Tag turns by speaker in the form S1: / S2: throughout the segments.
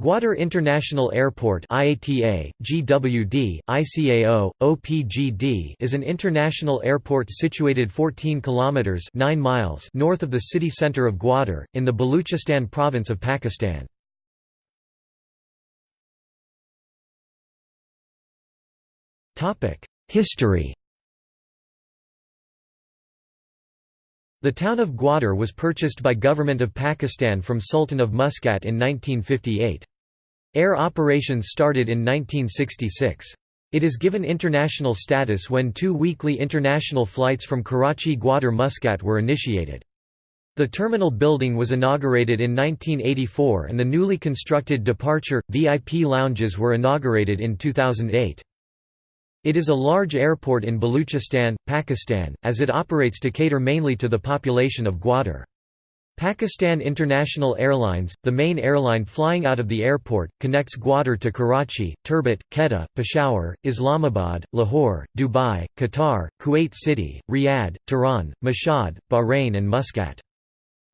S1: Gwadar International Airport IATA, GWD, ICAO, OPGD is an international airport situated 14 kilometers 9 miles north of the city center of Gwadar in the Baluchistan province of Pakistan. Topic: History The town of Gwadar was purchased by Government of Pakistan from Sultan of Muscat in 1958. Air operations started in 1966. It is given international status when two weekly international flights from Karachi Gwadar Muscat were initiated. The terminal building was inaugurated in 1984 and the newly constructed departure, VIP lounges were inaugurated in 2008. It is a large airport in Baluchistan, Pakistan, as it operates to cater mainly to the population of Gwadar. Pakistan International Airlines, the main airline flying out of the airport, connects Gwadar to Karachi, Turbat, Quetta, Peshawar, Islamabad, Lahore, Dubai, Qatar, Kuwait City, Riyadh, Tehran, Mashhad, Bahrain and Muscat.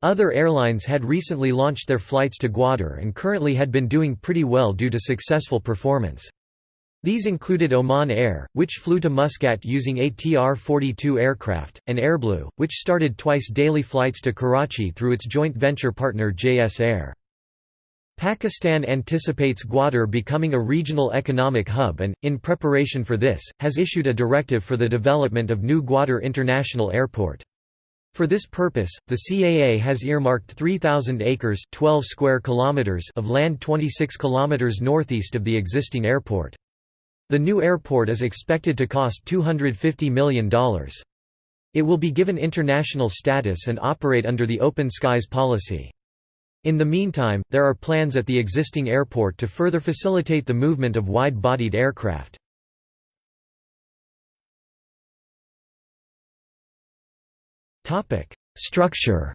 S1: Other airlines had recently launched their flights to Gwadar and currently had been doing pretty well due to successful performance. These included Oman Air, which flew to Muscat using ATR-42 aircraft, and Airblue, which started twice daily flights to Karachi through its joint venture partner JS Air. Pakistan anticipates Gwadar becoming a regional economic hub and, in preparation for this, has issued a directive for the development of new Gwadar International Airport. For this purpose, the CAA has earmarked 3,000 acres 12 square kilometers of land 26 kilometers northeast of the existing airport. The new airport is expected to cost $250 million. It will be given international status and operate under the Open Skies policy. In the meantime, there are plans at the existing airport to further facilitate the movement of wide-bodied aircraft. Structure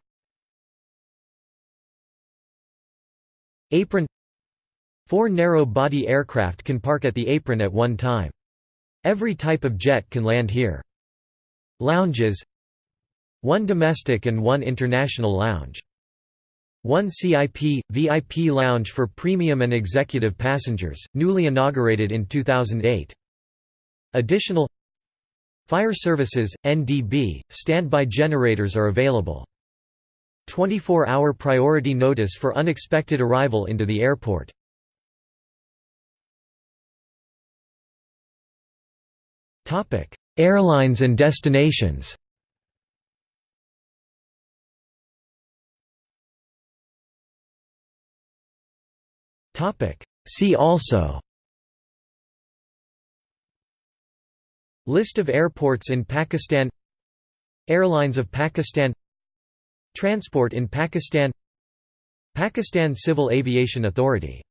S1: Apron Four narrow-body aircraft can park at the apron at one time. Every type of jet can land here. Lounges One domestic and one international lounge. One CIP, VIP lounge for premium and executive passengers, newly inaugurated in 2008. Additional Fire services, NDB, standby generators are available. 24-hour priority notice for unexpected arrival into the airport. Airlines and destinations. Topic: See also. List of airports in Pakistan. Airlines of Pakistan. Transport in Pakistan. Pakistan Civil Aviation Authority